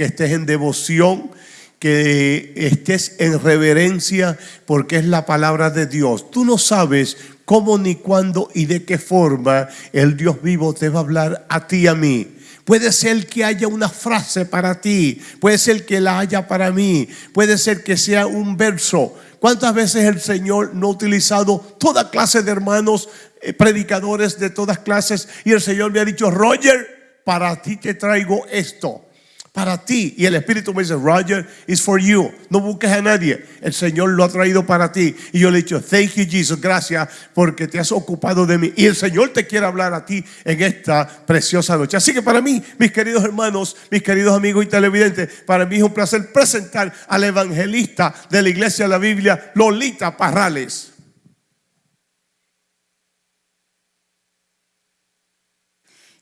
que estés en devoción, que estés en reverencia, porque es la palabra de Dios. Tú no sabes cómo ni cuándo y de qué forma el Dios vivo te va a hablar a ti y a mí. Puede ser que haya una frase para ti, puede ser que la haya para mí, puede ser que sea un verso. ¿Cuántas veces el Señor no ha utilizado toda clase de hermanos, eh, predicadores de todas clases, y el Señor me ha dicho, Roger, para ti te traigo esto? Para ti. Y el Espíritu me dice, Roger, it's for you. No busques a nadie. El Señor lo ha traído para ti. Y yo le he dicho, thank you, Jesus. Gracias porque te has ocupado de mí. Y el Señor te quiere hablar a ti en esta preciosa noche. Así que para mí, mis queridos hermanos, mis queridos amigos y televidentes, para mí es un placer presentar al evangelista de la iglesia de la Biblia, Lolita Parrales.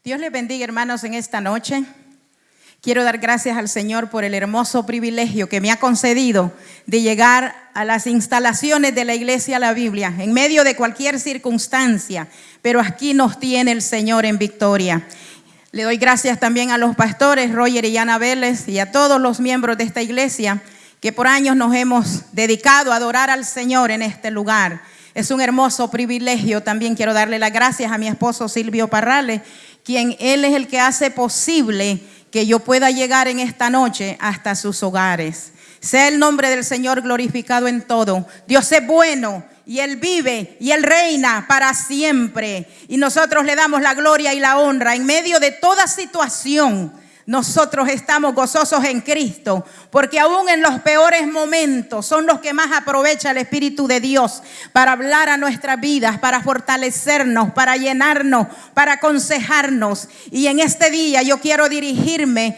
Dios les bendiga, hermanos, en esta noche. Quiero dar gracias al Señor por el hermoso privilegio que me ha concedido de llegar a las instalaciones de la Iglesia La Biblia en medio de cualquier circunstancia, pero aquí nos tiene el Señor en victoria. Le doy gracias también a los pastores Roger y Ana Vélez y a todos los miembros de esta iglesia que por años nos hemos dedicado a adorar al Señor en este lugar. Es un hermoso privilegio. También quiero darle las gracias a mi esposo Silvio Parrales, quien él es el que hace posible que yo pueda llegar en esta noche hasta sus hogares. Sea el nombre del Señor glorificado en todo. Dios es bueno y Él vive y Él reina para siempre. Y nosotros le damos la gloria y la honra en medio de toda situación nosotros estamos gozosos en Cristo, porque aún en los peores momentos son los que más aprovecha el Espíritu de Dios para hablar a nuestras vidas, para fortalecernos, para llenarnos, para aconsejarnos. Y en este día yo quiero dirigirme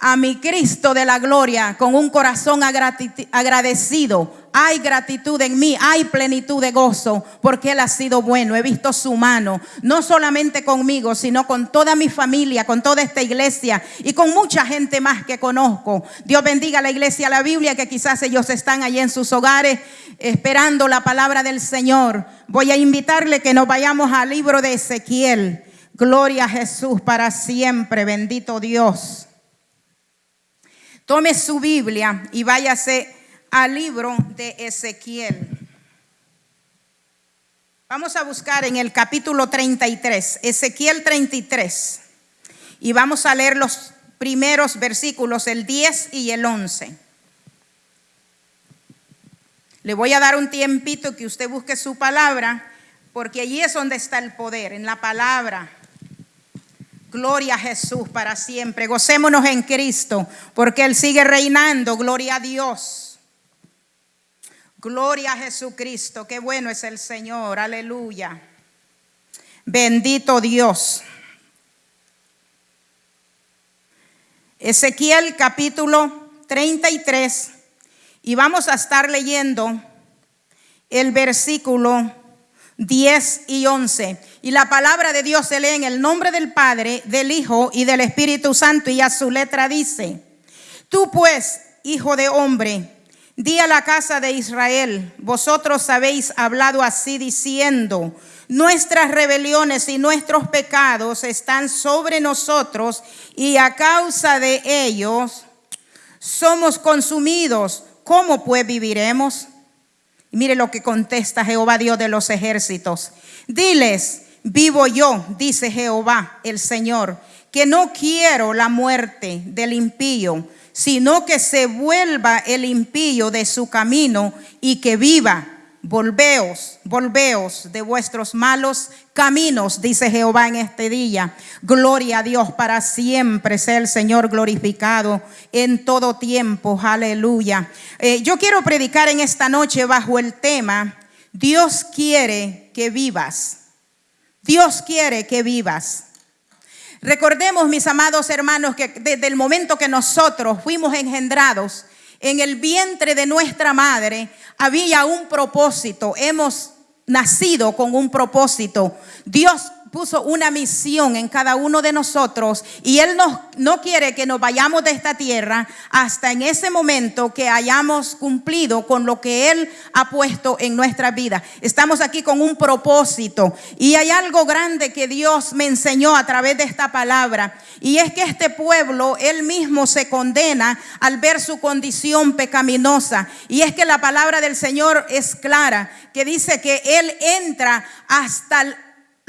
a mi Cristo de la gloria con un corazón agradecido. Hay gratitud en mí, hay plenitud de gozo, porque Él ha sido bueno. He visto su mano, no solamente conmigo, sino con toda mi familia, con toda esta iglesia y con mucha gente más que conozco. Dios bendiga a la iglesia, la Biblia, que quizás ellos están allí en sus hogares esperando la palabra del Señor. Voy a invitarle que nos vayamos al libro de Ezequiel. Gloria a Jesús para siempre, bendito Dios. Tome su Biblia y váyase al libro de Ezequiel. Vamos a buscar en el capítulo 33, Ezequiel 33, y vamos a leer los primeros versículos, el 10 y el 11. Le voy a dar un tiempito que usted busque su palabra, porque allí es donde está el poder, en la palabra. Gloria a Jesús para siempre. Gocémonos en Cristo porque Él sigue reinando. Gloria a Dios. Gloria a Jesucristo. Qué bueno es el Señor. Aleluya. Bendito Dios. Ezequiel capítulo 33 y vamos a estar leyendo el versículo 10 y 11. Y la palabra de Dios se lee en el nombre del Padre, del Hijo y del Espíritu Santo. Y a su letra dice, tú pues, hijo de hombre, di a la casa de Israel, vosotros habéis hablado así diciendo, nuestras rebeliones y nuestros pecados están sobre nosotros y a causa de ellos somos consumidos. ¿Cómo pues viviremos? Y mire lo que contesta Jehová Dios de los ejércitos. Diles, vivo yo, dice Jehová el Señor, que no quiero la muerte del impío, sino que se vuelva el impío de su camino y que viva Volveos, volveos de vuestros malos caminos, dice Jehová en este día. Gloria a Dios para siempre, sea el Señor glorificado en todo tiempo. Aleluya. Eh, yo quiero predicar en esta noche bajo el tema, Dios quiere que vivas. Dios quiere que vivas. Recordemos, mis amados hermanos, que desde el momento que nosotros fuimos engendrados, en el vientre de nuestra madre había un propósito. Hemos nacido con un propósito. Dios puso una misión en cada uno de nosotros y Él no quiere que nos vayamos de esta tierra hasta en ese momento que hayamos cumplido con lo que Él ha puesto en nuestra vida. Estamos aquí con un propósito y hay algo grande que Dios me enseñó a través de esta palabra y es que este pueblo, Él mismo se condena al ver su condición pecaminosa y es que la palabra del Señor es clara, que dice que Él entra hasta el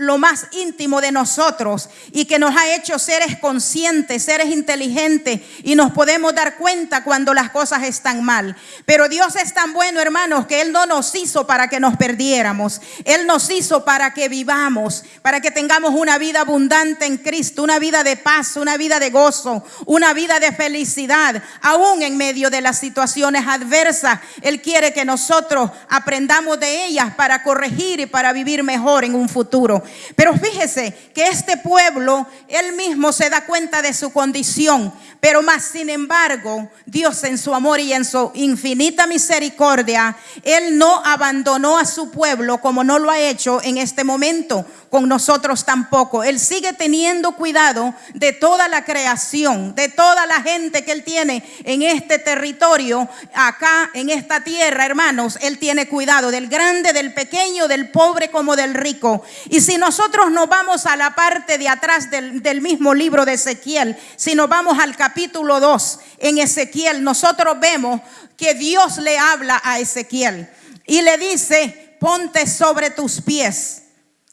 lo más íntimo de nosotros y que nos ha hecho seres conscientes, seres inteligentes y nos podemos dar cuenta cuando las cosas están mal. Pero Dios es tan bueno, hermanos, que Él no nos hizo para que nos perdiéramos. Él nos hizo para que vivamos, para que tengamos una vida abundante en Cristo, una vida de paz, una vida de gozo, una vida de felicidad, aún en medio de las situaciones adversas. Él quiere que nosotros aprendamos de ellas para corregir y para vivir mejor en un futuro. Pero fíjese que este pueblo, él mismo se da cuenta de su condición, pero más sin embargo, Dios en su amor y en su infinita misericordia, él no abandonó a su pueblo como no lo ha hecho en este momento con nosotros tampoco. Él sigue teniendo cuidado de toda la creación, de toda la gente que Él tiene en este territorio, acá en esta tierra, hermanos. Él tiene cuidado del grande, del pequeño, del pobre como del rico. Y si nosotros nos vamos a la parte de atrás del, del mismo libro de Ezequiel, si nos vamos al capítulo 2, en Ezequiel, nosotros vemos que Dios le habla a Ezequiel y le dice, ponte sobre tus pies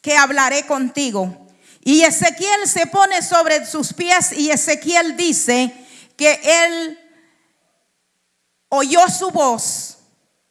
que hablaré contigo. Y Ezequiel se pone sobre sus pies y Ezequiel dice que él oyó su voz,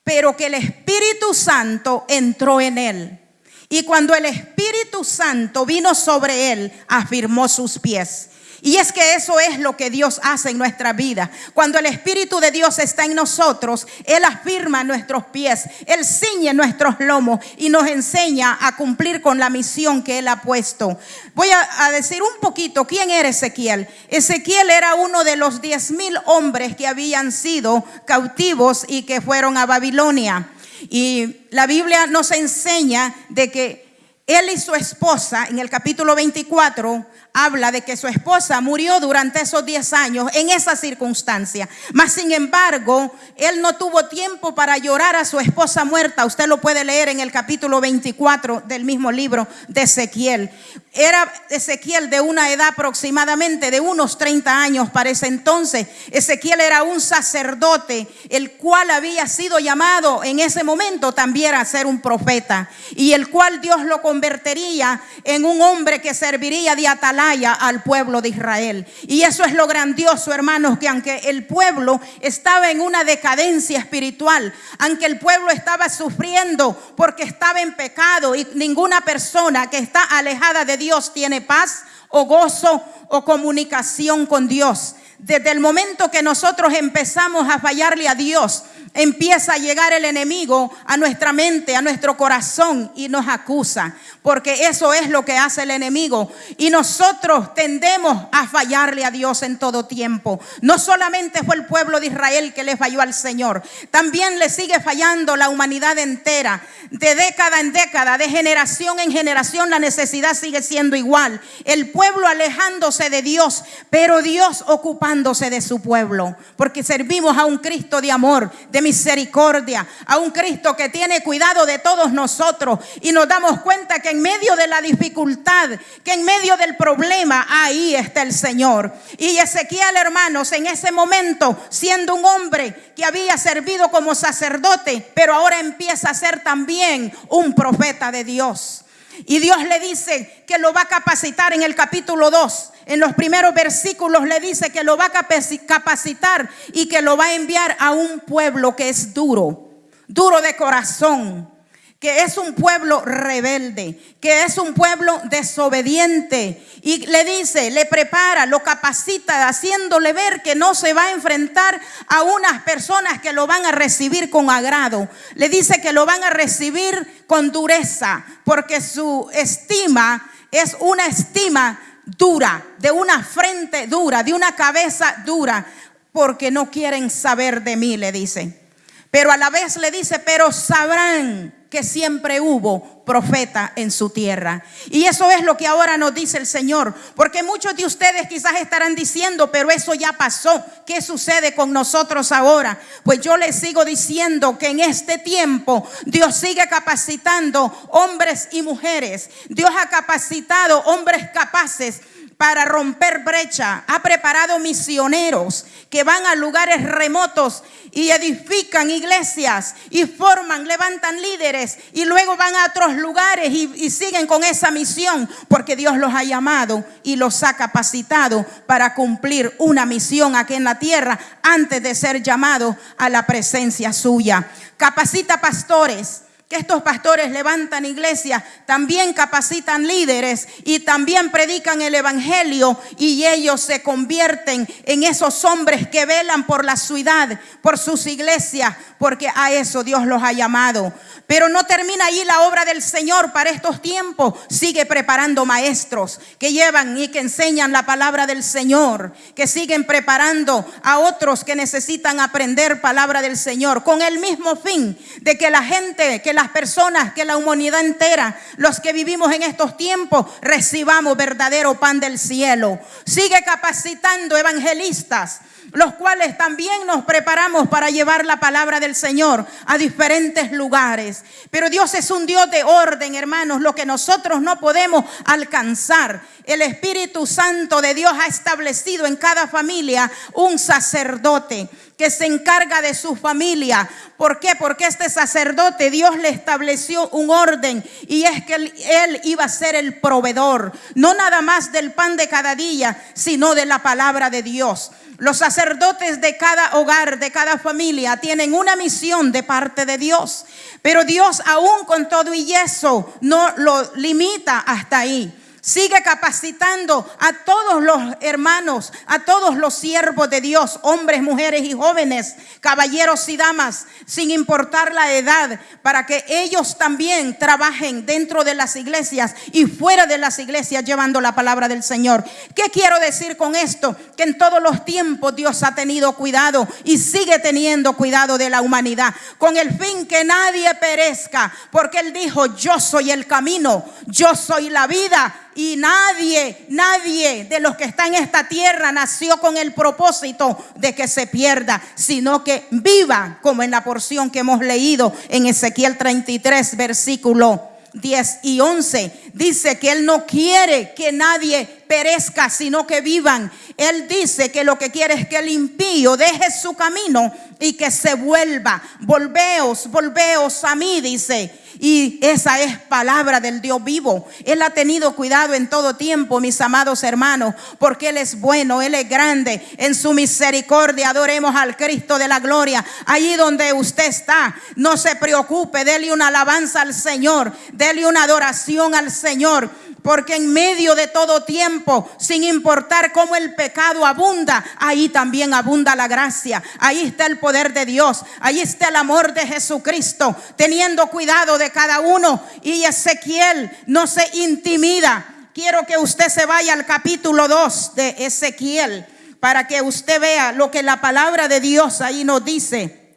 pero que el Espíritu Santo entró en él. Y cuando el Espíritu Santo vino sobre él, afirmó sus pies. Y es que eso es lo que Dios hace en nuestra vida. Cuando el Espíritu de Dios está en nosotros, Él afirma nuestros pies, Él ciñe nuestros lomos y nos enseña a cumplir con la misión que Él ha puesto. Voy a, decir un poquito quién era Ezequiel. Ezequiel era uno de los diez mil hombres que habían sido cautivos y que fueron a Babilonia. Y la Biblia nos enseña de que él y su esposa en el capítulo 24 habla de que su esposa murió durante esos 10 años en esa circunstancia. Mas sin embargo, él no tuvo tiempo para llorar a su esposa muerta. Usted lo puede leer en el capítulo 24 del mismo libro de Ezequiel. Era Ezequiel de una edad aproximadamente de unos 30 años para ese entonces. Ezequiel era un sacerdote, el cual había sido llamado en ese momento también a ser un profeta y el cual Dios lo convertiría en un hombre que serviría de atalaya al pueblo de Israel. Y eso es lo grandioso, hermanos, que aunque el pueblo estaba en una decadencia espiritual, aunque el pueblo estaba sufriendo porque estaba en pecado y ninguna persona que está alejada de Dios tiene paz o gozo o comunicación con Dios. Desde el momento que nosotros empezamos a fallarle a Dios, empieza a llegar el enemigo a nuestra mente, a nuestro corazón y nos acusa, porque eso es lo que hace el enemigo. Y nosotros tendemos a fallarle a Dios en todo tiempo. No solamente fue el pueblo de Israel que le falló al Señor, también le sigue fallando la humanidad entera. De década en década, de generación en generación, la necesidad sigue siendo igual. El pueblo alejándose de Dios, pero Dios ocupándose de su pueblo, porque servimos a un Cristo de amor, de misericordia, a un Cristo que tiene cuidado de todos nosotros y nos damos cuenta que en medio de la dificultad, que en medio del problema, ahí está el Señor. Y Ezequiel, hermanos, en ese momento, siendo un hombre que había servido como sacerdote, pero ahora empieza a ser también un profeta de Dios. Y Dios le dice que lo va a capacitar en el capítulo 2. En los primeros versículos le dice que lo va a capacitar y que lo va a enviar a un pueblo que es duro, duro de corazón, que es un pueblo rebelde, que es un pueblo desobediente. Y le dice, le prepara, lo capacita, haciéndole ver que no se va a enfrentar a unas personas que lo van a recibir con agrado. Le dice que lo van a recibir con dureza, porque su estima es una estima dura, de una frente dura, de una cabeza dura, porque no quieren saber de mí, le dice. Pero a la vez le dice, pero sabrán que siempre hubo profeta en su tierra. Y eso es lo que ahora nos dice el Señor. Porque muchos de ustedes quizás estarán diciendo, pero eso ya pasó. ¿Qué sucede con nosotros ahora? Pues yo les sigo diciendo que en este tiempo Dios sigue capacitando hombres y mujeres. Dios ha capacitado hombres capaces para romper brecha. Ha preparado misioneros que van a lugares remotos y edifican iglesias y forman, levantan líderes y luego van a otros lugares y, siguen con esa misión porque Dios los ha llamado y los ha capacitado para cumplir una misión aquí en la tierra antes de ser llamados a la presencia suya. Capacita pastores que estos pastores levantan iglesias, también capacitan líderes y también predican el Evangelio y ellos se convierten en esos hombres que velan por la ciudad, por sus iglesias, porque a eso Dios los ha llamado. Pero no termina ahí la obra del Señor para estos tiempos. Sigue preparando maestros que llevan y que enseñan la palabra del Señor, que siguen preparando a otros que necesitan aprender palabra del Señor, con el mismo fin de que la gente, que las personas, que la humanidad entera, los que vivimos en estos tiempos, recibamos verdadero pan del cielo. Sigue capacitando evangelistas los cuales también nos preparamos para llevar la palabra del Señor a diferentes lugares. Pero Dios es un Dios de orden, hermanos, lo que nosotros no podemos alcanzar. El Espíritu Santo de Dios ha establecido en cada familia un sacerdote que se encarga de su familia. ¿Por qué? Porque este sacerdote Dios le estableció un orden y es que él, iba a ser el proveedor, no nada más del pan de cada día, sino de la palabra de Dios. Los sacerdotes de cada hogar, de cada familia, tienen una misión de parte de Dios. Pero Dios aún con todo y eso no lo limita hasta ahí. Sigue capacitando a todos los hermanos, a todos los siervos de Dios, hombres, mujeres y jóvenes, caballeros y damas, sin importar la edad, para que ellos también trabajen dentro de las iglesias y fuera de las iglesias llevando la palabra del Señor. ¿Qué quiero decir con esto? Que en todos los tiempos Dios ha tenido cuidado y sigue teniendo cuidado de la humanidad, con el fin que nadie perezca, porque Él dijo, yo soy el camino, yo soy la vida y nadie, nadie de los que está en esta tierra nació con el propósito de que se pierda, sino que viva, como en la porción que hemos leído en Ezequiel 33, versículo 10 y 11. Dice que Él no quiere que nadie perezca, sino que vivan. Él dice que lo que quiere es que el impío deje su camino y que se vuelva. Volveos, volveos a mí, dice y esa es palabra del Dios vivo. Él ha tenido cuidado en todo tiempo, mis amados hermanos, porque Él es bueno, Él es grande. En su misericordia adoremos al Cristo de la gloria. Allí donde usted está, no se preocupe, dele una alabanza al Señor, dele una adoración al Señor porque en medio de todo tiempo, sin importar cómo el pecado abunda, ahí también abunda la gracia. Ahí está el poder de Dios. Ahí está el amor de Jesucristo, teniendo cuidado de cada uno. Y Ezequiel no se intimida. Quiero que usted se vaya al capítulo 2 de Ezequiel para que usted vea lo que la palabra de Dios ahí nos dice.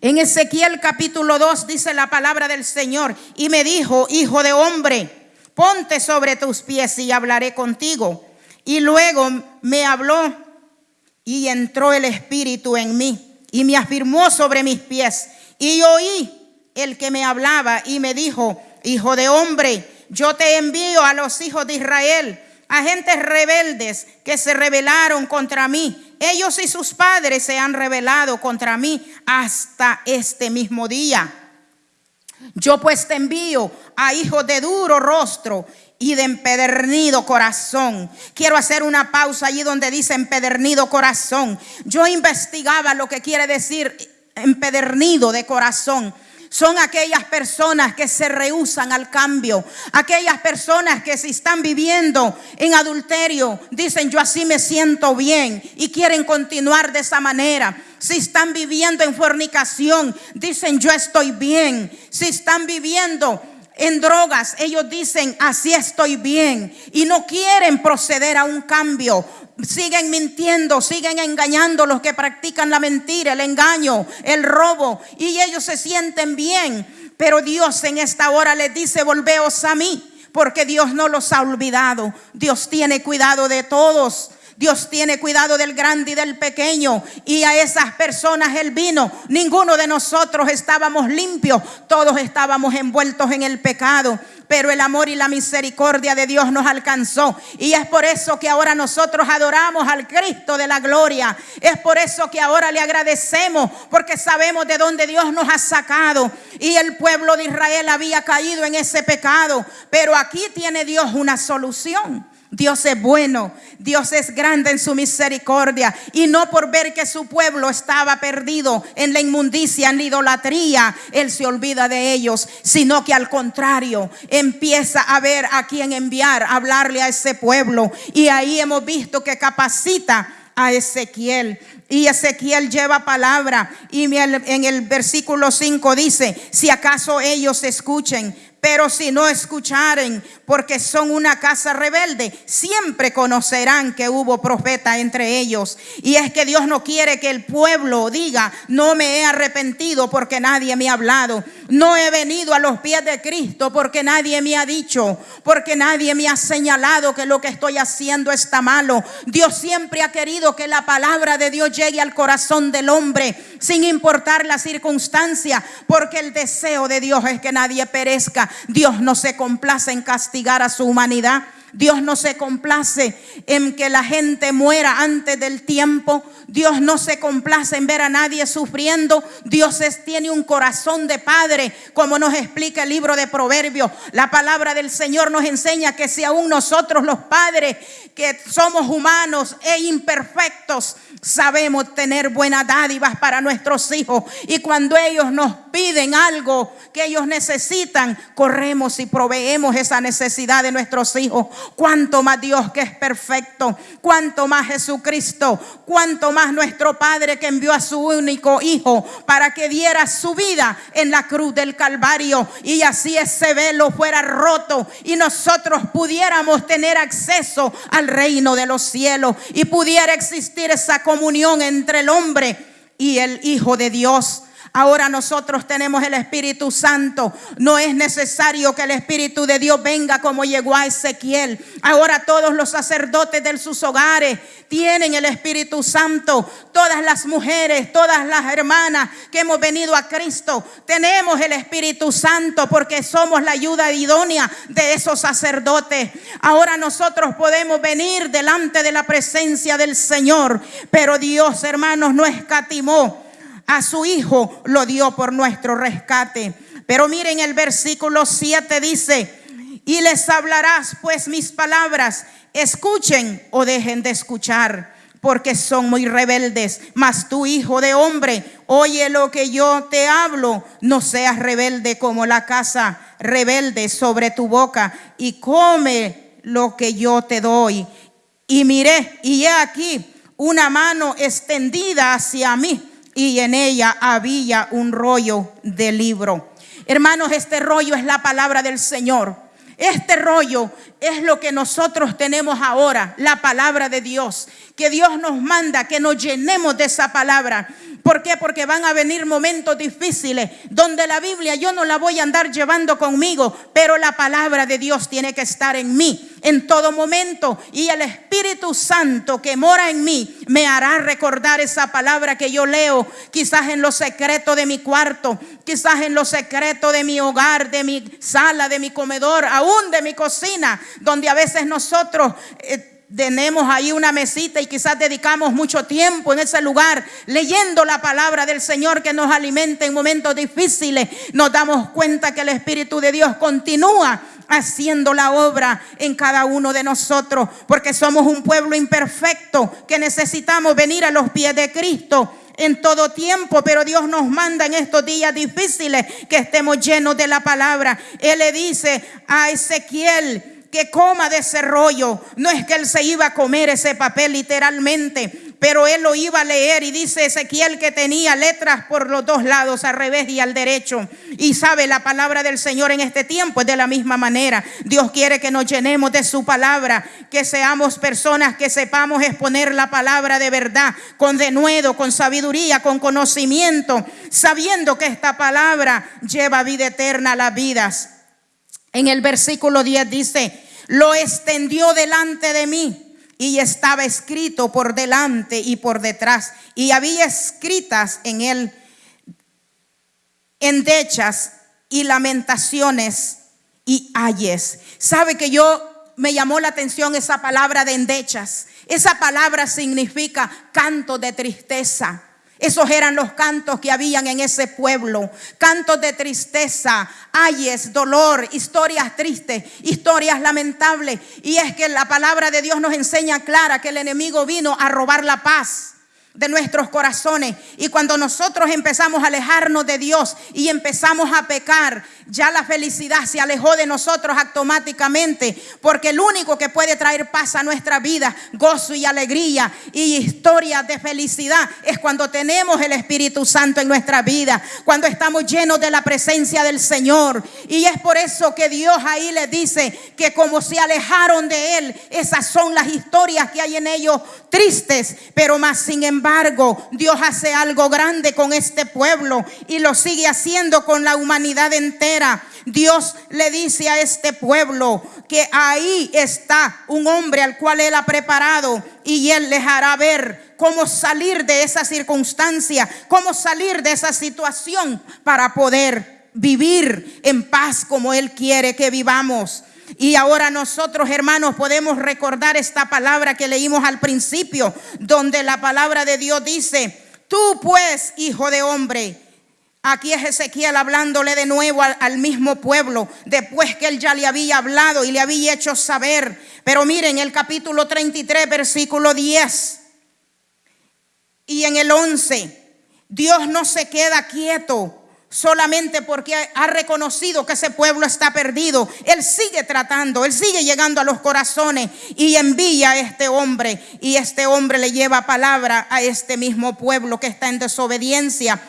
En Ezequiel capítulo 2 dice la palabra del Señor y me dijo, hijo de hombre, ponte sobre tus pies y hablaré contigo. Y luego me habló y entró el Espíritu en mí y me afirmó sobre mis pies. Y oí el que me hablaba y me dijo, hijo de hombre, yo te envío a los hijos de Israel, a gentes rebeldes que se rebelaron contra mí. Ellos y sus padres se han rebelado contra mí hasta este mismo día. Yo pues te envío a hijos de duro rostro y de empedernido corazón. Quiero hacer una pausa allí donde dice empedernido corazón. Yo investigaba lo que quiere decir empedernido de corazón son aquellas personas que se rehusan al cambio, aquellas personas que si están viviendo en adulterio, dicen yo así me siento bien y quieren continuar de esa manera. Si están viviendo en fornicación, dicen yo estoy bien. Si están viviendo en drogas, ellos dicen, así estoy bien. Y no quieren proceder a un cambio. Siguen mintiendo, siguen engañando los que practican la mentira, el engaño, el robo. Y ellos se sienten bien. Pero Dios en esta hora les dice, volveos a mí, porque Dios no los ha olvidado. Dios tiene cuidado de todos. Dios tiene cuidado del grande y del pequeño. Y a esas personas Él vino. Ninguno de nosotros estábamos limpios. Todos estábamos envueltos en el pecado. Pero el amor y la misericordia de Dios nos alcanzó. Y es por eso que ahora nosotros adoramos al Cristo de la gloria. Es por eso que ahora le agradecemos. Porque sabemos de dónde Dios nos ha sacado. Y el pueblo de Israel había caído en ese pecado. Pero aquí tiene Dios una solución. Dios es bueno, Dios es grande en su misericordia y no por ver que su pueblo estaba perdido en la inmundicia, en la idolatría, Él se olvida de ellos, sino que al contrario empieza a ver a quién enviar, a hablarle a ese pueblo y ahí hemos visto que capacita a Ezequiel. Y Ezequiel lleva palabra y en el versículo 5 dice, si acaso ellos escuchen, pero si no escucharen, porque son una casa rebelde, siempre conocerán que hubo profeta entre ellos. Y es que Dios no quiere que el pueblo diga, no me he arrepentido porque nadie me ha hablado. No he venido a los pies de Cristo porque nadie me ha dicho, porque nadie me ha señalado que lo que estoy haciendo está malo. Dios siempre ha querido que la palabra de Dios llegue al corazón del hombre, sin importar la circunstancia, porque el deseo de Dios es que nadie perezca Dios no se complace en castigar a su humanidad. Dios no se complace en que la gente muera antes del tiempo. Dios no se complace en ver a nadie sufriendo. Dios tiene un corazón de padre, como nos explica el libro de Proverbios. La palabra del Señor nos enseña que si aún nosotros los padres, que somos humanos e imperfectos, sabemos tener buenas dádivas para nuestros hijos. Y cuando ellos nos piden algo que ellos necesitan, corremos y proveemos esa necesidad de nuestros hijos. Cuanto más Dios que es perfecto, cuanto más Jesucristo, cuanto más nuestro Padre que envió a su único Hijo para que diera su vida en la cruz del Calvario. Y así ese velo fuera roto y nosotros pudiéramos tener acceso al reino de los cielos y pudiera existir esa comunión entre el hombre y el Hijo de Dios. Ahora nosotros tenemos el Espíritu Santo. No es necesario que el Espíritu de Dios venga como llegó a Ezequiel. Ahora todos los sacerdotes de sus hogares tienen el Espíritu Santo. Todas las mujeres, todas las hermanas que hemos venido a Cristo, tenemos el Espíritu Santo porque somos la ayuda idónea de esos sacerdotes. Ahora nosotros podemos venir delante de la presencia del Señor. Pero Dios, hermanos, no escatimó a su Hijo lo dio por nuestro rescate. Pero miren el versículo 7 dice, y les hablarás pues mis palabras, escuchen o dejen de escuchar, porque son muy rebeldes. Mas tu hijo de hombre, oye lo que yo te hablo, no seas rebelde como la casa rebelde sobre tu boca, y come lo que yo te doy. Y miré, y he aquí una mano extendida hacia mí y en ella había un rollo de libro. Hermanos, este rollo es la palabra del Señor. Este rollo es lo que nosotros tenemos ahora, la palabra de Dios. Que Dios nos manda que nos llenemos de esa palabra. ¿Por qué? Porque van a venir momentos difíciles donde la Biblia yo no la voy a andar llevando conmigo, pero la palabra de Dios tiene que estar en mí en todo momento y el Espíritu Santo que mora en mí me hará recordar esa palabra que yo leo, quizás en lo secreto de mi cuarto, quizás en lo secreto de mi hogar, de mi sala, de mi comedor, aún de mi cocina, donde a veces nosotros... Eh, tenemos ahí una mesita y quizás dedicamos mucho tiempo en ese lugar leyendo la palabra del Señor que nos alimenta en momentos difíciles, nos damos cuenta que el Espíritu de Dios continúa haciendo la obra en cada uno de nosotros, porque somos un pueblo imperfecto que necesitamos venir a los pies de Cristo en todo tiempo, pero Dios nos manda en estos días difíciles que estemos llenos de la palabra. Él le dice a Ezequiel, que coma de ese rollo. No es que él se iba a comer ese papel literalmente, pero él lo iba a leer y dice Ezequiel que tenía letras por los dos lados, al revés y al derecho. Y sabe, la palabra del Señor en este tiempo es de la misma manera. Dios quiere que nos llenemos de su palabra, que seamos personas que sepamos exponer la palabra de verdad, con denuedo, con sabiduría, con conocimiento, sabiendo que esta palabra lleva vida eterna a las vidas. En el versículo 10 dice, lo extendió delante de mí y estaba escrito por delante y por detrás, y había escritas en él endechas y lamentaciones y ayes. Sabe que yo me llamó la atención esa palabra de endechas. Esa palabra significa canto de tristeza. Esos eran los cantos que habían en ese pueblo. Cantos de tristeza, ayes, dolor, historias tristes, historias lamentables. Y es que la palabra de Dios nos enseña clara que el enemigo vino a robar la paz de nuestros corazones. Y cuando nosotros empezamos a alejarnos de Dios y empezamos a pecar, ya la felicidad se alejó de nosotros automáticamente, porque el único que puede traer paz a nuestra vida, gozo y alegría y historias de felicidad es cuando tenemos el Espíritu Santo en nuestra vida, cuando estamos llenos de la presencia del Señor. Y es por eso que Dios ahí le dice que como se alejaron de Él, esas son las historias que hay en ellos tristes, pero más sin embargo, Dios hace algo grande con este pueblo y lo sigue haciendo con la humanidad entera. Dios le dice a este pueblo que ahí está un hombre al cual Él ha preparado y Él les hará ver cómo salir de esa circunstancia, cómo salir de esa situación para poder vivir en paz como Él quiere que vivamos. Y ahora nosotros, hermanos, podemos recordar esta palabra que leímos al principio, donde la palabra de Dios dice, tú pues, hijo de hombre, Aquí es Ezequiel hablándole de nuevo al, al, mismo pueblo, después que él ya le había hablado y le había hecho saber. Pero miren el capítulo 33, versículo 10 y en el 11, Dios no se queda quieto solamente porque ha reconocido que ese pueblo está perdido. Él sigue tratando, él sigue llegando a los corazones y envía a este hombre. Y este hombre le lleva palabra a este mismo pueblo que está en desobediencia.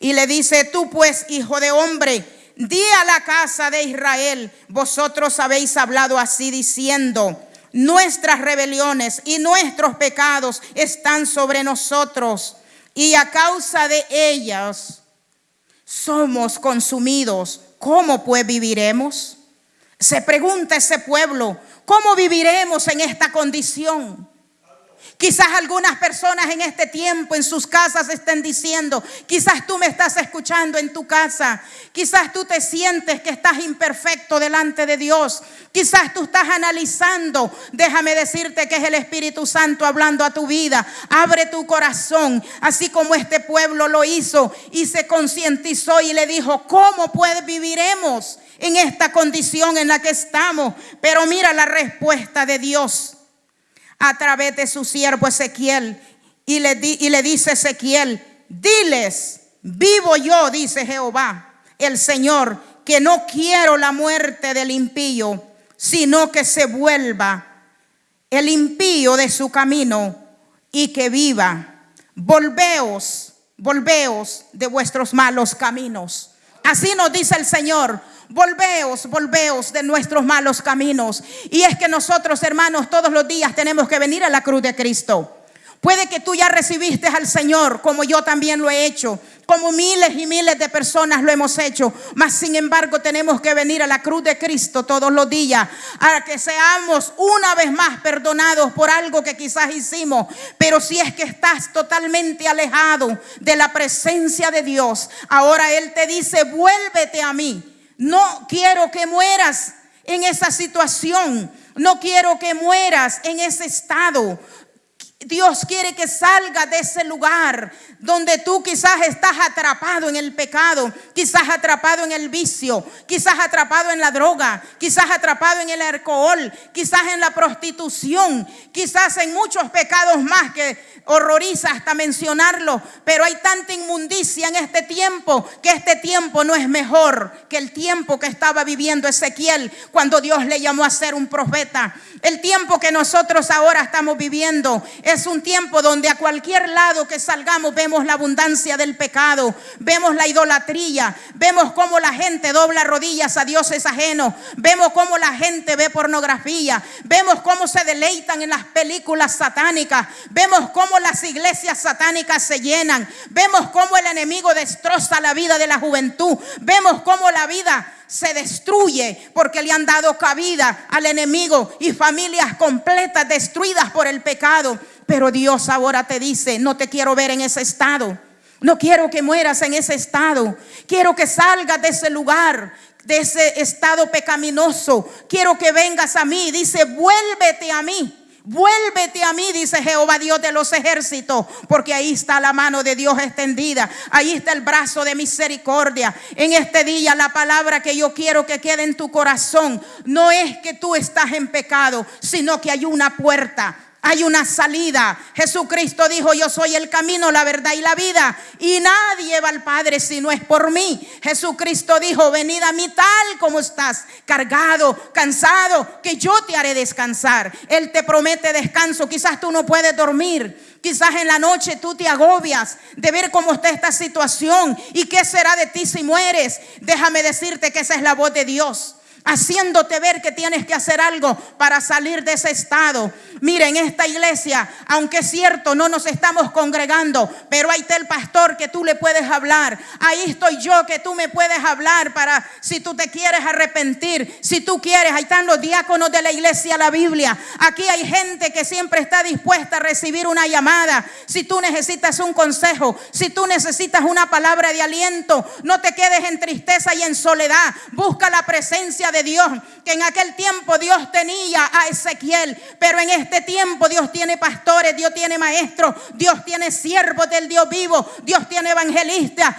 Y le dice, tú pues, hijo de hombre, di a la casa de Israel, vosotros habéis hablado así diciendo, nuestras rebeliones y nuestros pecados están sobre nosotros. Y a causa de ellas somos consumidos. ¿Cómo pues viviremos? Se pregunta ese pueblo, ¿cómo viviremos en esta condición? Quizás algunas personas en este tiempo en sus casas estén diciendo, quizás tú me estás escuchando en tu casa, quizás tú te sientes que estás imperfecto delante de Dios, quizás tú estás analizando, déjame decirte que es el Espíritu Santo hablando a tu vida, abre tu corazón, así como este pueblo lo hizo y se concientizó y le dijo, ¿cómo pues viviremos en esta condición en la que estamos? Pero mira la respuesta de Dios a través de su siervo Ezequiel. Y le, y le dice Ezequiel, diles, vivo yo, dice Jehová, el Señor, que no quiero la muerte del impío, sino que se vuelva el impío de su camino y que viva. Volveos, volveos de vuestros malos caminos. Así nos dice el Señor. Volveos, volveos de nuestros malos caminos. Y es que nosotros, hermanos, todos los días tenemos que venir a la cruz de Cristo. Puede que tú ya recibiste al Señor, como yo también lo he hecho, como miles y miles de personas lo hemos hecho, mas sin embargo tenemos que venir a la cruz de Cristo todos los días, a que seamos una vez más perdonados por algo que quizás hicimos, pero si es que estás totalmente alejado de la presencia de Dios, ahora Él te dice, vuélvete a mí. No quiero que mueras en esa situación. No quiero que mueras en ese estado. Dios quiere que salga de ese lugar donde tú quizás estás atrapado en el pecado, quizás atrapado en el vicio, quizás atrapado en la droga, quizás atrapado en el alcohol, quizás en la prostitución, quizás en muchos pecados más que horroriza hasta mencionarlo, pero hay tanta inmundicia en este tiempo que este tiempo no es mejor que el tiempo que estaba viviendo Ezequiel cuando Dios le llamó a ser un profeta. El tiempo que nosotros ahora estamos viviendo Es un tiempo donde a cualquier lado que salgamos vemos la abundancia del pecado, vemos la idolatría, vemos cómo la gente dobla rodillas a dioses ajenos, vemos cómo la gente ve pornografía, vemos cómo se deleitan en las películas satánicas, vemos cómo las iglesias satánicas se llenan, vemos cómo el enemigo destroza la vida de la juventud, vemos cómo la vida se destruye porque le han dado cabida al enemigo y familias completas destruidas por el pecado. Pero Dios ahora te dice, no te quiero ver en ese estado. No quiero que mueras en ese estado. Quiero que salgas de ese lugar, de ese estado pecaminoso. Quiero que vengas a mí. Dice, vuélvete a mí. Vuélvete a mí, dice Jehová Dios de los ejércitos, porque ahí está la mano de Dios extendida, ahí está el brazo de misericordia. En este día la palabra que yo quiero que quede en tu corazón no es que tú estás en pecado, sino que hay una puerta hay una salida. Jesucristo dijo, yo soy el camino, la verdad y la vida. Y nadie va al Padre si no es por mí. Jesucristo dijo, venid a mí tal como estás, cargado, cansado, que yo te haré descansar. Él te promete descanso. Quizás tú no puedes dormir. Quizás en la noche tú te agobias de ver cómo está esta situación y qué será de ti si mueres. Déjame decirte que esa es la voz de Dios haciéndote ver que tienes que hacer algo para salir de ese estado. Mira, en esta iglesia, aunque es cierto, no nos estamos congregando, pero ahí está el pastor que tú le puedes hablar. Ahí estoy yo que tú me puedes hablar para si tú te quieres arrepentir, si tú quieres. Ahí están los diáconos de la iglesia, la Biblia. Aquí hay gente que siempre está dispuesta a recibir una llamada. Si tú necesitas un consejo, si tú necesitas una palabra de aliento, no te quedes en tristeza y en soledad. Busca la presencia de Dios, que en aquel tiempo Dios tenía a Ezequiel, pero en este tiempo Dios tiene pastores, Dios tiene maestros, Dios tiene siervos del Dios vivo, Dios tiene evangelistas,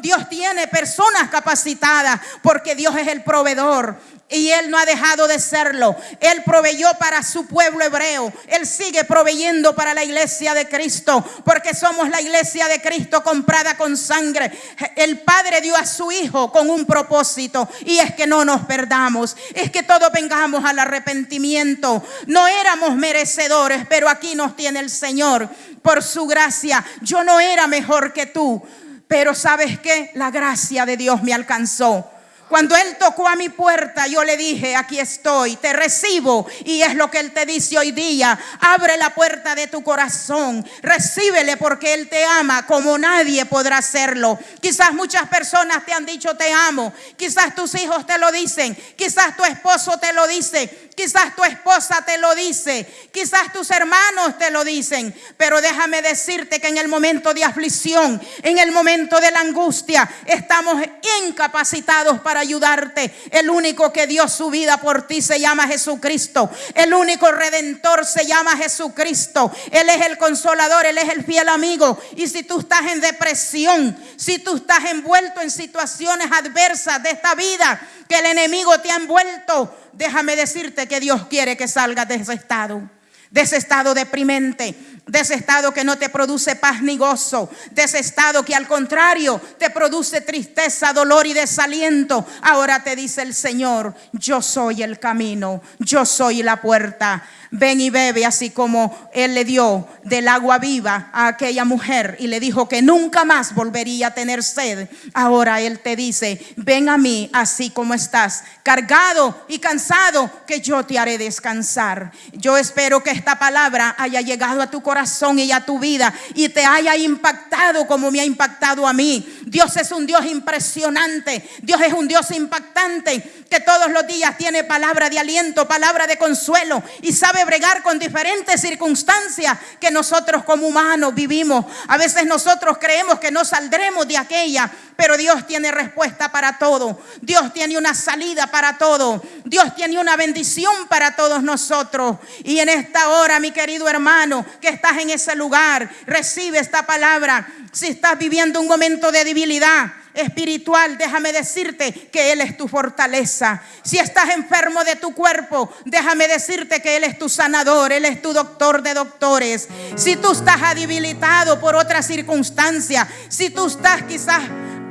Dios, tiene personas capacitadas, porque Dios es el proveedor. Y Él no ha dejado de serlo. Él proveyó para su pueblo hebreo. Él sigue proveyendo para la iglesia de Cristo. Porque somos la iglesia de Cristo comprada con sangre. El Padre dio a su Hijo con un propósito. Y es que no nos perdamos. Es que todos vengamos al arrepentimiento. No éramos merecedores, pero aquí nos tiene el Señor. Por su gracia. Yo no era mejor que tú. Pero sabes que la gracia de Dios me alcanzó. Cuando Él tocó a mi puerta, yo le dije, aquí estoy, te recibo. Y es lo que Él te dice hoy día. Abre la puerta de tu corazón. Recíbele porque Él te ama como nadie podrá hacerlo. Quizás muchas personas te han dicho te amo. Quizás tus hijos te lo dicen. Quizás tu esposo te lo dice. Quizás tu esposa te lo dice, quizás tus hermanos te lo dicen, pero déjame decirte que en el momento de aflicción, en el momento de la angustia, estamos incapacitados para ayudarte. El único que dio su vida por ti se llama Jesucristo. El único redentor se llama Jesucristo. Él es el consolador, Él es el fiel amigo. Y si tú estás en depresión, si tú estás envuelto en situaciones adversas de esta vida, que el enemigo te ha envuelto, déjame decirte que Dios quiere que salgas de ese estado, de ese estado deprimente, de ese estado que no te produce paz ni gozo, de ese estado que al contrario te produce tristeza, dolor y desaliento. Ahora te dice el Señor, yo soy el camino, yo soy la puerta ven y bebe, así como él le dio del agua viva a aquella mujer y le dijo que nunca más volvería a tener sed. Ahora él te dice, ven a mí así como estás, cargado y cansado, que yo te haré descansar. Yo espero que esta palabra haya llegado a tu corazón y a tu vida y te haya impactado como me ha impactado a mí. Dios es un Dios impresionante, Dios es un Dios impactante que todos los días tiene palabra de aliento, palabra de consuelo y sabe bregar con diferentes circunstancias que nosotros como humanos vivimos. A veces nosotros creemos que no saldremos de aquella, pero Dios tiene respuesta para todo. Dios tiene una salida para todo. Dios tiene una bendición para todos nosotros. Y en esta hora, mi querido hermano, que estás en ese lugar, recibe esta palabra. Si estás viviendo un momento de debilidad, espiritual, déjame decirte que Él es tu fortaleza. Si estás enfermo de tu cuerpo, déjame decirte que Él es tu sanador, Él es tu doctor de doctores. Si tú estás debilitado por otra circunstancia, si tú estás quizás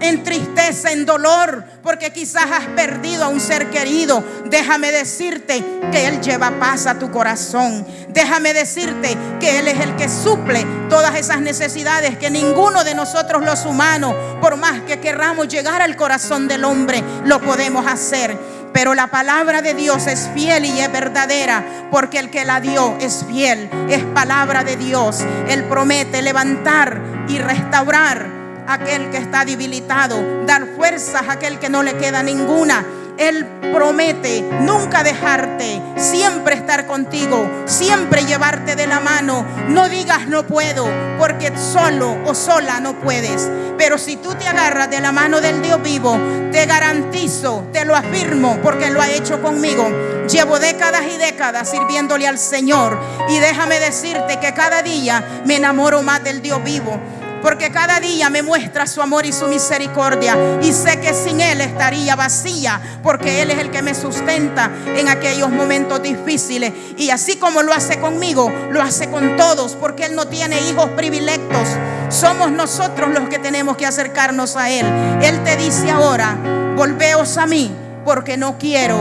en tristeza, en dolor, porque quizás has perdido a un ser querido. Déjame decirte que Él lleva paz a tu corazón. Déjame decirte que Él es el que suple todas esas necesidades que ninguno de nosotros los humanos, por más que querramos llegar al corazón del hombre, lo podemos hacer. Pero la palabra de Dios es fiel y es verdadera, porque el que la dio es fiel, es palabra de Dios. Él promete levantar y restaurar aquel que está debilitado, dar fuerzas a aquel que no le queda ninguna. Él promete nunca dejarte, siempre estar contigo, siempre llevarte de la mano. No digas no puedo, porque solo o sola no puedes. Pero si tú te agarras de la mano del Dios vivo, te garantizo, te lo afirmo, porque lo ha hecho conmigo. Llevo décadas y décadas sirviéndole al Señor. Y déjame decirte que cada día me enamoro más del Dios vivo porque cada día me muestra su amor y su misericordia. Y sé que sin Él estaría vacía, porque Él es el que me sustenta en aquellos momentos difíciles. Y así como lo hace conmigo, lo hace con todos, porque Él no tiene hijos privilegios. Somos nosotros los que tenemos que acercarnos a Él. Él te dice ahora, volveos a mí, porque no quiero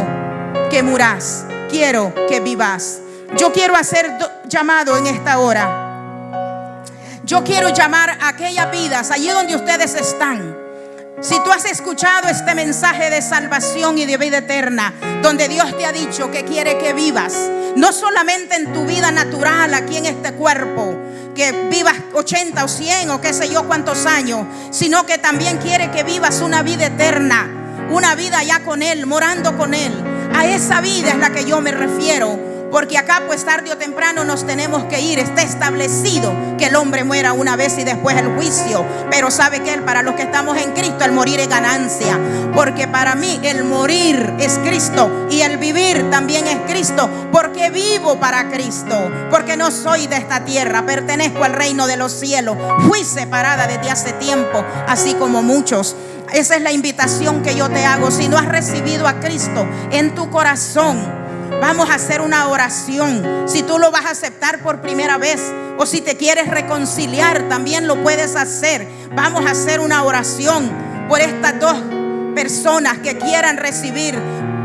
que muras, quiero que vivas. Yo quiero hacer llamado en esta hora yo quiero llamar a aquellas vidas allí donde ustedes están. Si tú has escuchado este mensaje de salvación y de vida eterna, donde Dios te ha dicho que quiere que vivas, no solamente en tu vida natural aquí en este cuerpo, que vivas 80 o 100 o qué sé yo cuántos años, sino que también quiere que vivas una vida eterna, una vida ya con Él, morando con Él. A esa vida es la que yo me refiero porque acá pues tarde o temprano nos tenemos que ir. Está establecido que el hombre muera una vez y después el juicio. Pero sabe que para los que estamos en Cristo el morir es ganancia. Porque para mí el morir es Cristo y el vivir también es Cristo. Porque vivo para Cristo. Porque no soy de esta tierra, pertenezco al reino de los cielos. Fui separada desde hace tiempo, así como muchos. Esa es la invitación que yo te hago. Si no has recibido a Cristo en tu corazón, Vamos a hacer una oración. Si tú lo vas a aceptar por primera vez o si te quieres reconciliar, también lo puedes hacer. Vamos a hacer una oración por estas dos personas que quieran recibir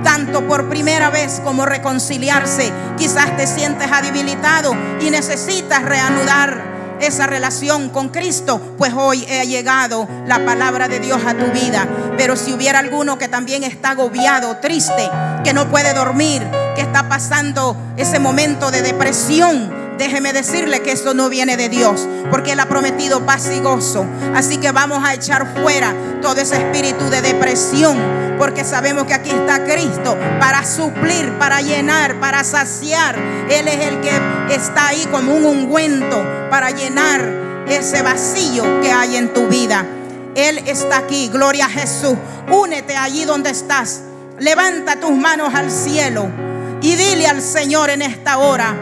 tanto por primera vez como reconciliarse. Quizás te sientes debilitado y necesitas reanudar esa relación con Cristo, pues hoy ha llegado la palabra de Dios a tu vida. Pero si hubiera alguno que también está agobiado, triste, que no puede dormir, que está pasando ese momento de depresión, déjeme decirle que eso no viene de Dios, porque Él ha prometido paz y gozo. Así que vamos a echar fuera todo ese espíritu de depresión, porque sabemos que aquí está Cristo para suplir, para llenar, para saciar. Él es el que está ahí como un ungüento para llenar ese vacío que hay en tu vida. Él está aquí, gloria a Jesús. Únete allí donde estás. Levanta tus manos al cielo y dile al Señor en esta hora,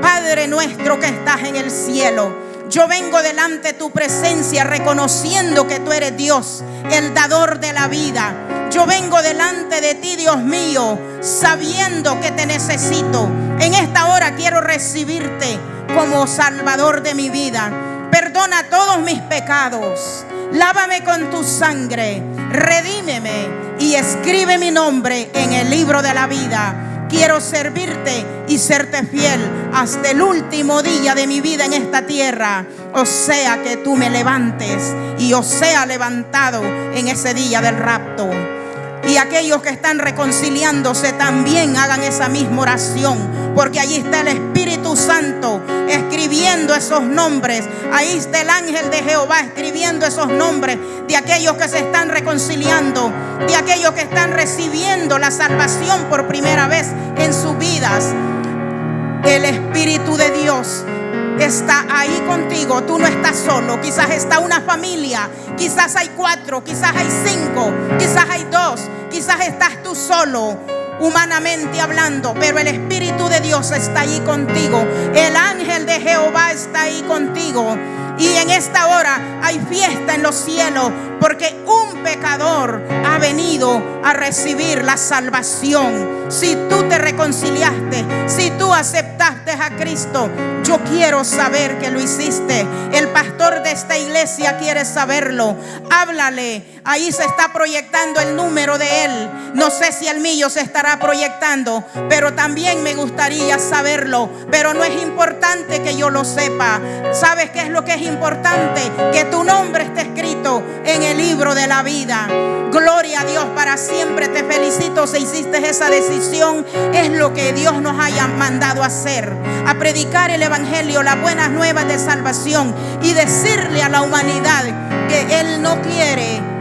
Padre nuestro que estás en el cielo. Yo vengo delante de tu presencia reconociendo que tú eres Dios, el dador de la vida. Yo vengo delante de ti, Dios mío, sabiendo que te necesito. En esta hora quiero recibirte como Salvador de mi vida. Perdona todos mis pecados. Lávame con tu sangre. Redímeme y escribe mi nombre en el libro de la vida quiero servirte y serte fiel hasta el último día de mi vida en esta tierra. O sea que tú me levantes y yo sea levantado en ese día del rapto. Y aquellos que están reconciliándose también hagan esa misma oración, porque allí está el Espíritu Santo escribiendo esos nombres. Ahí está el ángel de Jehová escribiendo esos nombres de aquellos que se están reconciliando, de aquellos que están recibiendo la salvación por primera vez en sus vidas. El Espíritu de Dios está ahí contigo. Tú no estás solo. Quizás está una familia. Quizás hay cuatro. Quizás hay cinco. Quizás hay dos. Quizás estás tú solo. Humanamente hablando, pero el Espíritu de Dios está ahí contigo. El ángel de Jehová está ahí contigo. Y en esta hora hay fiesta en los cielos porque un pecador ha venido a recibir la salvación. Si tú te reconciliaste, si tú aceptaste a Cristo, yo quiero saber que lo hiciste. El pastor de esta iglesia quiere saberlo. Háblale. Ahí se está proyectando el número de él. No sé si el mío se estará proyectando, pero también me gustaría saberlo. Pero no es importante que yo lo sepa. ¿Sabes qué es lo que es importante? Que tu nombre esté escrito en el libro de la vida. Gloria a Dios para siempre. Te felicito si hiciste esa decisión. Es lo que Dios nos haya mandado hacer. A predicar el Evangelio, las buenas nuevas de salvación y decirle a la humanidad que Él no quiere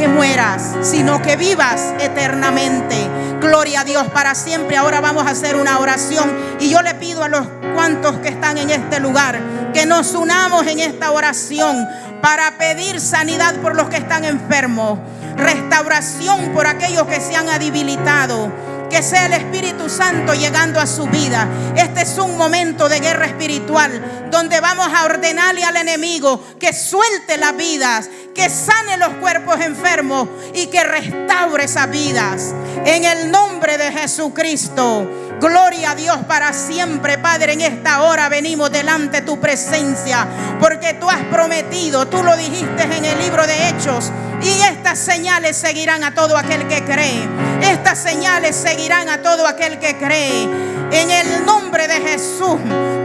que mueras, sino que vivas eternamente. Gloria a Dios para siempre. Ahora vamos a hacer una oración y yo le pido a los cuantos que están en este lugar que nos unamos en esta oración para pedir sanidad por los que están enfermos, restauración por aquellos que se han debilitado que sea el Espíritu Santo llegando a su vida. Este es un momento de guerra espiritual donde vamos a ordenarle al enemigo que suelte las vidas, que sane los cuerpos enfermos y que restaure esas vidas. En el nombre de Jesucristo. Gloria a Dios para siempre, Padre. En esta hora venimos delante de tu presencia, porque tú has prometido, tú lo dijiste en el libro de Hechos, y estas señales seguirán a todo aquel que cree. Estas señales seguirán a todo aquel que cree. En el nombre de Jesús,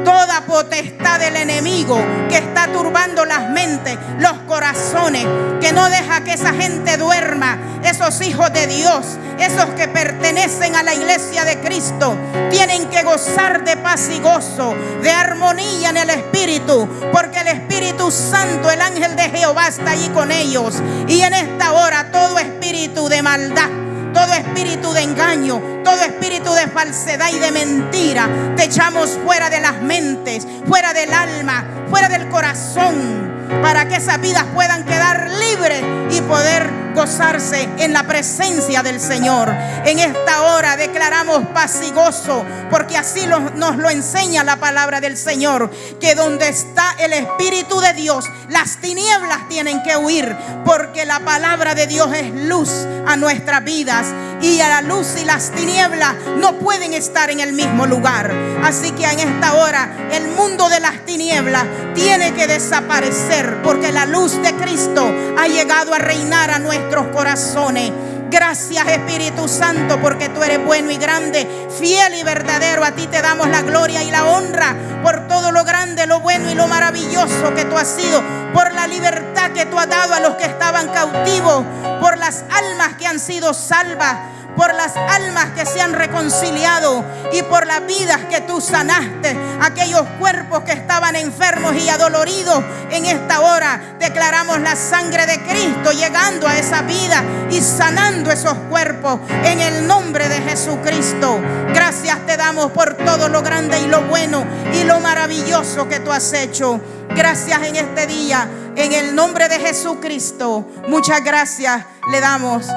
toda potestad del enemigo que está turbando las mentes, los corazones, que no deja que esa gente duerma, esos hijos de Dios, esos que pertenecen a la iglesia de Cristo, tienen que gozar de paz y gozo, de armonía en el Espíritu, porque el Espíritu Santo, el ángel de Jehová está allí con ellos. Y en esta hora todo espíritu de maldad todo espíritu de engaño, todo espíritu de falsedad y de mentira, te echamos fuera de las mentes, fuera del alma, fuera del corazón, para que esas vidas puedan quedar libres y poder gozarse en la presencia del Señor. En esta hora declaramos paz y gozo, porque así nos lo enseña la palabra del Señor, que donde está el Espíritu de Dios, las tinieblas tienen que huir, porque la palabra de Dios es luz a nuestras vidas y a la luz y las tinieblas no pueden estar en el mismo lugar. Así que en esta hora el mundo de las tinieblas tiene que desaparecer porque la luz de Cristo ha llegado a reinar a nuestros corazones. Gracias Espíritu Santo porque tú eres bueno y grande, fiel y verdadero. A ti te damos la gloria y la honra por todo lo grande, lo bueno y lo maravilloso que tú has sido, por la libertad que tú has dado a los que estaban cautivos, por las almas que han sido salvas por las almas que se han reconciliado y por las vidas que tú sanaste, aquellos cuerpos que estaban enfermos y adoloridos. En esta hora declaramos la sangre de Cristo llegando a esa vida y sanando esos cuerpos en el nombre de Jesucristo. Gracias te damos por todo lo grande y lo bueno y lo maravilloso que tú has hecho. Gracias en este día, en el nombre de Jesucristo. Muchas gracias le damos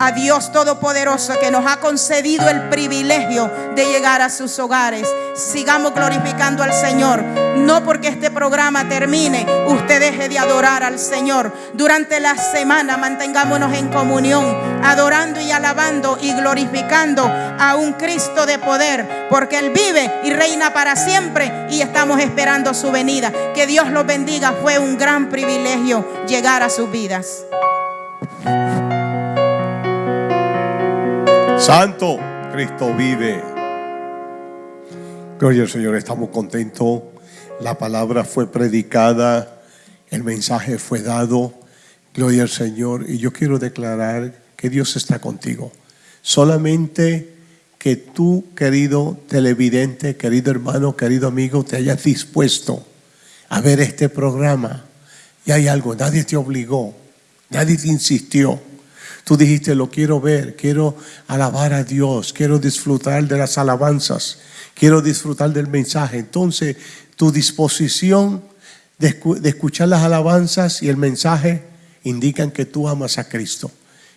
a Dios Todopoderoso que nos ha concedido el privilegio de llegar a sus hogares. Sigamos glorificando al Señor. No porque este programa termine, usted deje de adorar al Señor. Durante la semana mantengámonos en comunión, adorando y alabando y glorificando a un Cristo de poder, porque Él vive y reina para siempre y estamos esperando su venida. Que Dios los bendiga. Fue un gran privilegio llegar a sus vidas. Santo, Cristo vive. Gloria al Señor, estamos contentos. La palabra fue predicada, el mensaje fue dado. Gloria al Señor. Y yo quiero declarar que Dios está contigo. Solamente que tú, querido televidente, querido hermano, querido amigo, te hayas dispuesto a ver este programa. Y hay algo, nadie te obligó, nadie te insistió. Tú dijiste, lo quiero ver, quiero alabar a Dios, quiero disfrutar de las alabanzas, quiero disfrutar del mensaje. Entonces, tu disposición de, escuchar las alabanzas y el mensaje indican que tú amas a Cristo,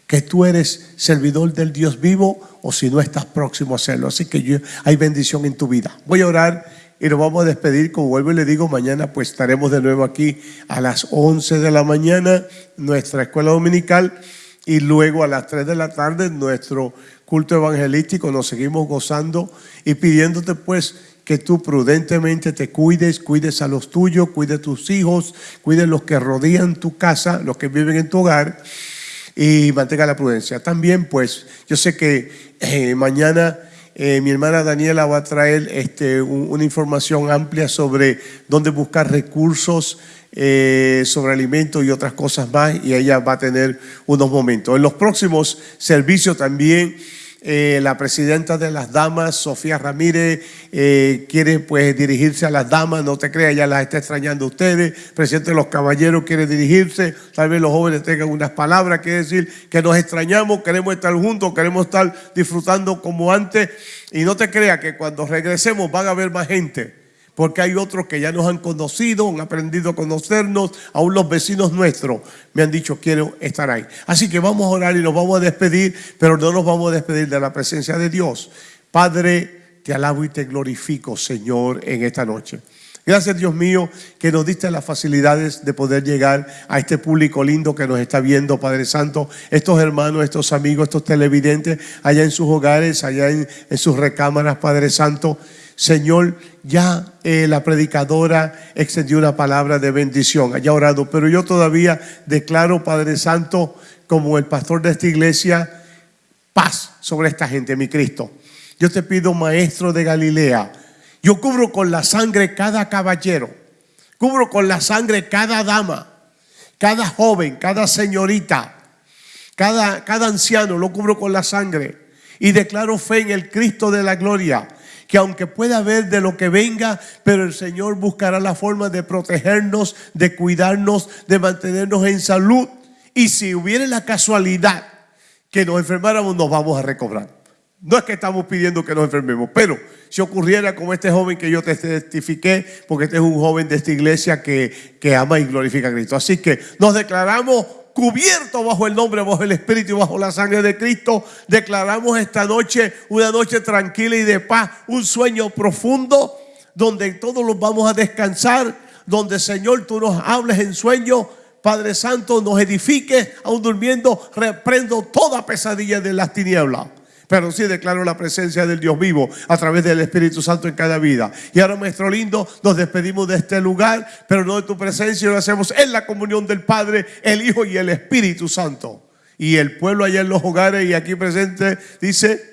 que tú eres servidor del Dios vivo o si no estás próximo a hacerlo. Así que hay bendición en tu vida. Voy a orar y nos vamos a despedir. Como vuelvo y le digo, mañana pues estaremos de nuevo aquí a las 11 de la mañana, nuestra escuela dominical, y luego a las 3 de la tarde nuestro culto evangelístico. Nos seguimos gozando y pidiéndote pues que tú prudentemente te cuides, cuides a los tuyos, cuides a tus hijos, cuides los que rodean tu casa, los que viven en tu hogar y mantenga la prudencia. También pues yo sé que eh, mañana eh, mi hermana Daniela va a traer este, una información amplia sobre dónde buscar recursos, eh, sobre alimentos y otras cosas más, y ella va a tener unos momentos. En los próximos servicios también eh, la presidenta de las damas, Sofía Ramírez, eh, quiere pues dirigirse a las damas, no te creas, ya las está extrañando ustedes. presidente de los caballeros quiere dirigirse, tal vez los jóvenes tengan unas palabras que decir que nos extrañamos, queremos estar juntos, queremos estar disfrutando como antes. Y no te creas que cuando regresemos van a haber más gente porque hay otros que ya nos han conocido, han aprendido a conocernos, aún los vecinos nuestros me han dicho quiero estar ahí. Así que vamos a orar y nos vamos a despedir, pero no nos vamos a despedir de la presencia de Dios. Padre, te alabo y te glorifico, Señor, en esta noche. Gracias, Dios mío, que nos diste las facilidades de poder llegar a este público lindo que nos está viendo, Padre Santo. Estos hermanos, estos amigos, estos televidentes, allá en sus hogares, allá en, en sus recámaras, Padre Santo. Señor, ya eh, la predicadora extendió una palabra de bendición, haya orado, pero yo todavía declaro, Padre Santo, como el pastor de esta iglesia, paz sobre esta gente, mi Cristo. Yo te pido, Maestro de Galilea, yo cubro con la sangre cada caballero, cubro con la sangre cada dama, cada joven, cada señorita, cada, cada anciano, lo cubro con la sangre y declaro fe en el Cristo de la gloria que aunque pueda haber de lo que venga, pero el Señor buscará la forma de protegernos, de cuidarnos, de mantenernos en salud. Y si hubiera la casualidad que nos enfermáramos, nos vamos a recobrar. No es que estamos pidiendo que nos enfermemos, pero si ocurriera como este joven que yo te testifiqué, porque este es un joven de esta iglesia que, que ama y glorifica a Cristo. Así que nos declaramos cubierto bajo el nombre, bajo el Espíritu y bajo la sangre de Cristo, declaramos esta noche una noche tranquila y de paz, un sueño profundo donde todos los vamos a descansar, donde Señor tú nos hables en sueño, Padre Santo nos edifiques, aún durmiendo, reprendo toda pesadilla de las tinieblas pero sí declaro la presencia del Dios vivo a través del Espíritu Santo en cada vida. Y ahora, maestro lindo, nos despedimos de este lugar, pero no de tu presencia, lo hacemos en la comunión del Padre, el Hijo y el Espíritu Santo. Y el pueblo allá en los hogares y aquí presente dice...